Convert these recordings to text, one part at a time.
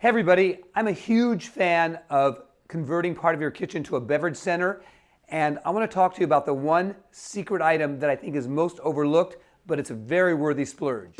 Hey everybody, I'm a huge fan of converting part of your kitchen to a beverage center and I want to talk to you about the one secret item that I think is most overlooked but it's a very worthy splurge.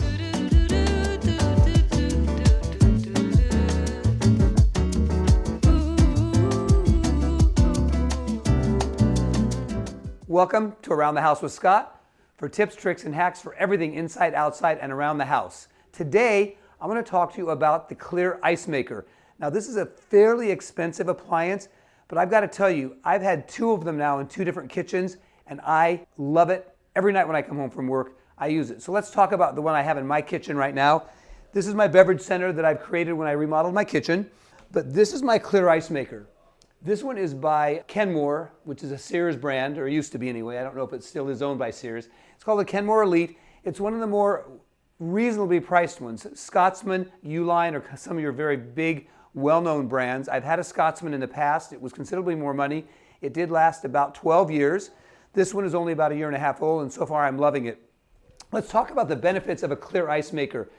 Welcome to Around the House with Scott for tips, tricks, and hacks for everything inside, outside, and around the house. Today, I want to talk to you about the Clear Ice Maker. Now this is a fairly expensive appliance, but I've got to tell you, I've had two of them now in two different kitchens and I love it. Every night when I come home from work, I use it. So let's talk about the one I have in my kitchen right now. This is my beverage center that I've created when I remodeled my kitchen, but this is my Clear Ice Maker. This one is by Kenmore, which is a Sears brand, or used to be anyway. I don't know if it still is owned by Sears. It's called the Kenmore Elite. It's one of the more reasonably priced ones. Scotsman, U-Line, or some of your very big, well-known brands. I've had a Scotsman in the past. It was considerably more money. It did last about 12 years. This one is only about a year and a half old, and so far I'm loving it. Let's talk about the benefits of a clear ice maker.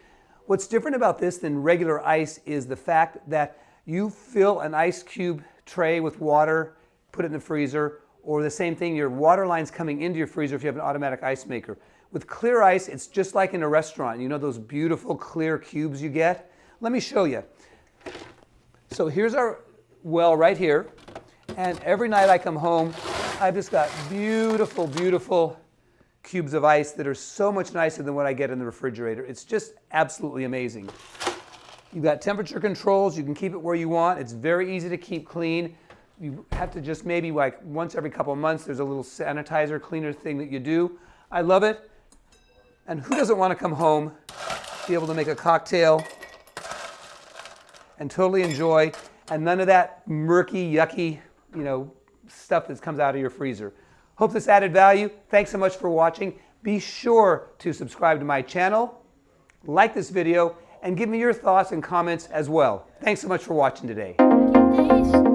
What's different about this than regular ice is the fact that you fill an ice cube tray with water, put it in the freezer, or the same thing, your water line's coming into your freezer if you have an automatic ice maker. With clear ice, it's just like in a restaurant. You know those beautiful clear cubes you get? Let me show you. So here's our well right here. And every night I come home, I've just got beautiful, beautiful cubes of ice that are so much nicer than what I get in the refrigerator. It's just absolutely amazing. You've got temperature controls. You can keep it where you want. It's very easy to keep clean. You have to just maybe like once every couple of months, there's a little sanitizer cleaner thing that you do. I love it. And who doesn't want to come home, be able to make a cocktail and totally enjoy, and none of that murky, yucky, you know, stuff that comes out of your freezer. Hope this added value. Thanks so much for watching. Be sure to subscribe to my channel, like this video, and give me your thoughts and comments as well. Thanks so much for watching today.